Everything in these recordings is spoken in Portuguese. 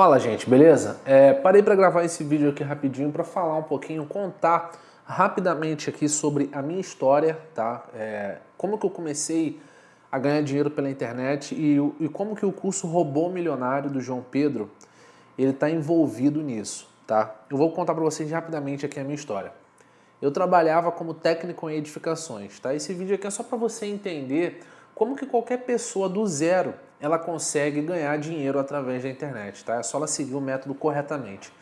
Fala gente, beleza? É, parei para gravar esse vídeo aqui rapidinho para falar um pouquinho, contar rapidamente aqui sobre a minha história, tá? É, como que eu comecei a ganhar dinheiro pela internet e, e como que o curso Robô Milionário do João Pedro ele está envolvido nisso, tá? Eu vou contar para vocês rapidamente aqui a minha história. Eu trabalhava como técnico em edificações, tá? Esse vídeo aqui é só para você entender como que qualquer pessoa do zero ela consegue ganhar dinheiro através da internet, tá? É só ela seguir o método corretamente.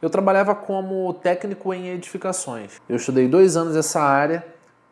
Eu trabalhava como técnico em edificações. Eu estudei dois anos essa área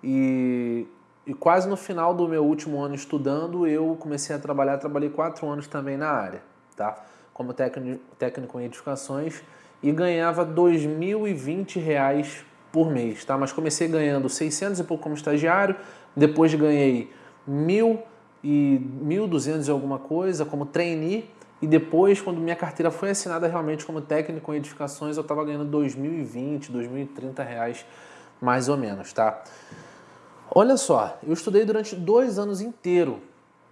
e, e quase no final do meu último ano estudando, eu comecei a trabalhar, trabalhei quatro anos também na área, tá? Como técnico, técnico em edificações e ganhava R$ 2.020 por mês, tá? Mas comecei ganhando 600 e pouco como estagiário, depois ganhei mil e 1.200 e alguma coisa como trainee e depois, quando minha carteira foi assinada realmente como técnico em edificações, eu estava ganhando 2.020, 2.030 reais mais ou menos, tá? Olha só, eu estudei durante dois anos inteiro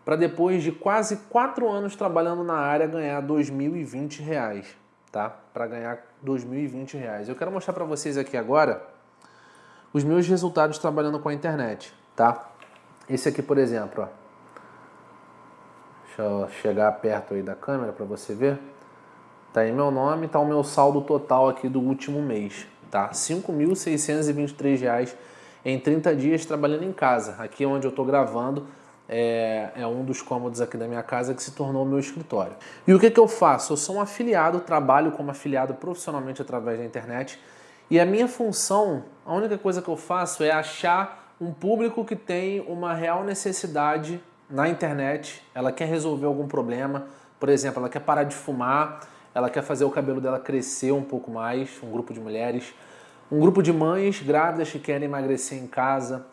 para depois de quase quatro anos trabalhando na área ganhar 2.020 reais, tá? Para ganhar 2.020 reais. Eu quero mostrar para vocês aqui agora os meus resultados trabalhando com a internet, tá? Esse aqui, por exemplo, ó. Deixa eu chegar perto aí da câmera para você ver. Tá aí meu nome, tá o meu saldo total aqui do último mês, tá? R$ 5.623 em 30 dias trabalhando em casa. Aqui onde eu tô gravando é, é, um dos cômodos aqui da minha casa que se tornou meu escritório. E o que, que eu faço? Eu sou um afiliado, trabalho como afiliado profissionalmente através da internet e a minha função, a única coisa que eu faço é achar um público que tem uma real necessidade na internet, ela quer resolver algum problema, por exemplo, ela quer parar de fumar, ela quer fazer o cabelo dela crescer um pouco mais, um grupo de mulheres, um grupo de mães grávidas que querem emagrecer em casa,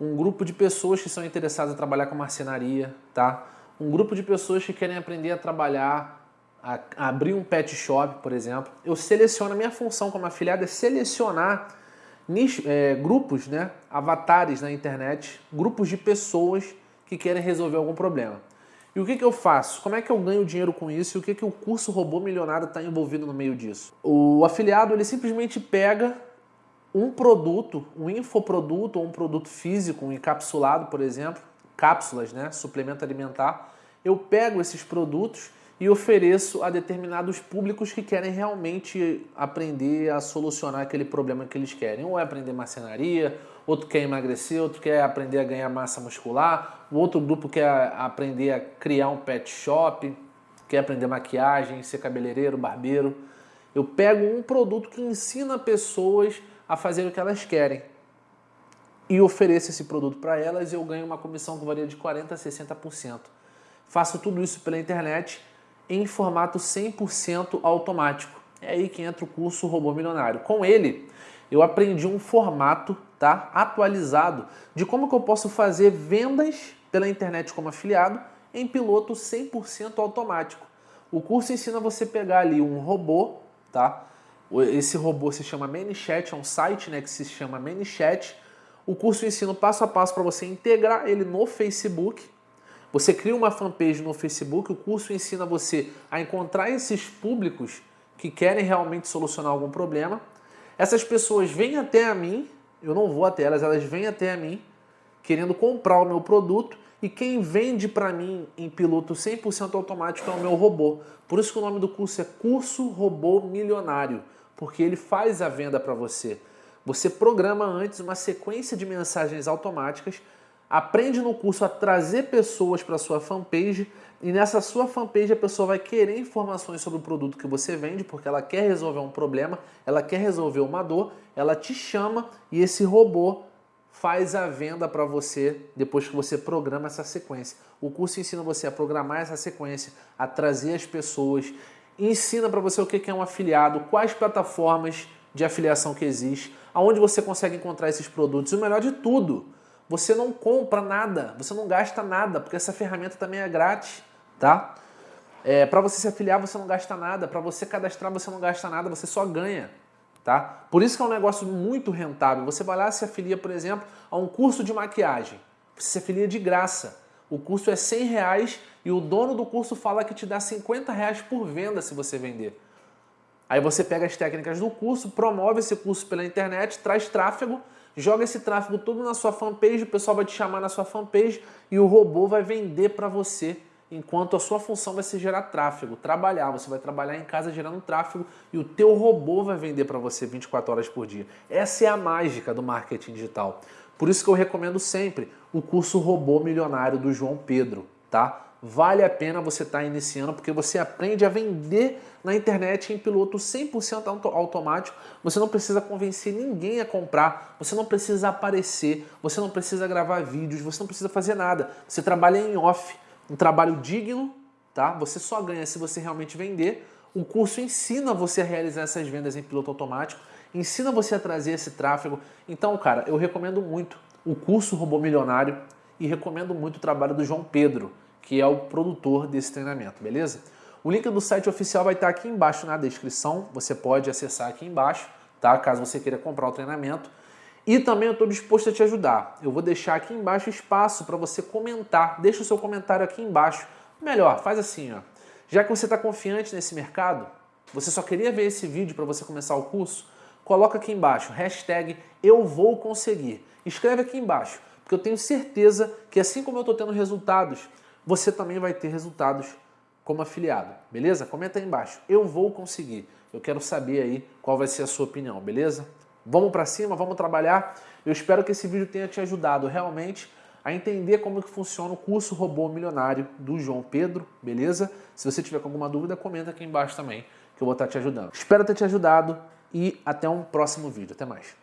um grupo de pessoas que são interessadas em trabalhar com marcenaria, tá? Um grupo de pessoas que querem aprender a trabalhar, a, abrir um pet shop, por exemplo. Eu seleciono, a minha função como afiliado é selecionar nicho, é, grupos, né, avatares na internet, grupos de pessoas que querem resolver algum problema. E o que, que eu faço? Como é que eu ganho dinheiro com isso? E o que, que o curso Robô Milionário está envolvido no meio disso? O afiliado ele simplesmente pega um produto, um infoproduto ou um produto físico, um encapsulado, por exemplo, cápsulas, né, suplemento alimentar. Eu pego esses produtos e ofereço a determinados públicos que querem realmente aprender a solucionar aquele problema que eles querem. Um é aprender marcenaria, outro quer emagrecer, outro quer aprender a ganhar massa muscular, o outro grupo quer aprender a criar um pet shop, quer aprender maquiagem, ser cabeleireiro, barbeiro. Eu pego um produto que ensina pessoas a fazer o que elas querem e ofereço esse produto para elas e eu ganho uma comissão que varia de 40% a 60%. Faço tudo isso pela internet em formato 100% automático. É aí que entra o curso Robô Milionário. Com ele, eu aprendi um formato tá, atualizado de como que eu posso fazer vendas pela internet como afiliado em piloto 100% automático. O curso ensina você pegar ali um robô, tá? Esse robô se chama ManyChat, é um site né, que se chama ManyChat. O curso ensina passo a passo para você integrar ele no Facebook, você cria uma fanpage no Facebook, o curso ensina você a encontrar esses públicos que querem realmente solucionar algum problema. Essas pessoas vêm até a mim, eu não vou até elas, elas vêm até a mim querendo comprar o meu produto e quem vende para mim em piloto 100% automático é o meu robô. Por isso que o nome do curso é Curso Robô Milionário, porque ele faz a venda para você. Você programa antes uma sequência de mensagens automáticas aprende no curso a trazer pessoas para sua fanpage e nessa sua fanpage a pessoa vai querer informações sobre o produto que você vende, porque ela quer resolver um problema, ela quer resolver uma dor, ela te chama e esse robô faz a venda para você depois que você programa essa sequência. O curso ensina você a programar essa sequência, a trazer as pessoas, ensina para você o que é um afiliado, quais plataformas de afiliação que existe, aonde você consegue encontrar esses produtos e o melhor de tudo, você não compra nada, você não gasta nada, porque essa ferramenta também é grátis, tá? É, para você se afiliar você não gasta nada, para você cadastrar você não gasta nada, você só ganha, tá? Por isso que é um negócio muito rentável. Você vai lá e se afilia, por exemplo, a um curso de maquiagem. Você se afilia de graça. o curso é 100 reais e o dono do curso fala que te dá 50 reais por venda se você vender. Aí você pega as técnicas do curso, promove esse curso pela internet, traz tráfego, joga esse tráfego todo na sua fanpage, o pessoal vai te chamar na sua fanpage e o robô vai vender para você enquanto a sua função vai ser gerar tráfego, trabalhar. Você vai trabalhar em casa gerando tráfego e o teu robô vai vender para você 24 horas por dia. Essa é a mágica do marketing digital. Por isso que eu recomendo sempre o curso Robô Milionário do João Pedro, tá? Vale a pena você estar tá iniciando porque você aprende a vender na internet em piloto 100% automático. Você não precisa convencer ninguém a comprar, você não precisa aparecer, você não precisa gravar vídeos, você não precisa fazer nada. Você trabalha em off um trabalho digno, tá? Você só ganha se você realmente vender. O curso ensina você a realizar essas vendas em piloto automático, ensina você a trazer esse tráfego. Então, cara, eu recomendo muito o curso Robô Milionário e recomendo muito o trabalho do João Pedro, que é o produtor desse treinamento, beleza? O link do site oficial vai estar aqui embaixo na descrição, você pode acessar aqui embaixo, tá? Caso você queira comprar o treinamento. E também eu estou disposto a te ajudar. Eu vou deixar aqui embaixo espaço para você comentar. Deixa o seu comentário aqui embaixo. Melhor, faz assim, ó. Já que você está confiante nesse mercado, você só queria ver esse vídeo para você começar o curso, coloca aqui embaixo, hashtag eu vou conseguir. Escreve aqui embaixo, porque eu tenho certeza que assim como eu estou tendo resultados, você também vai ter resultados como afiliado, beleza? Comenta aí embaixo, eu vou conseguir. Eu quero saber aí qual vai ser a sua opinião, beleza? Vamos para cima, vamos trabalhar. Eu espero que esse vídeo tenha te ajudado realmente a entender como que funciona o curso Robô Milionário do João Pedro, beleza? Se você tiver alguma dúvida, comenta aqui embaixo também, que eu vou estar te ajudando. Espero ter te ajudado e até um próximo vídeo. Até mais.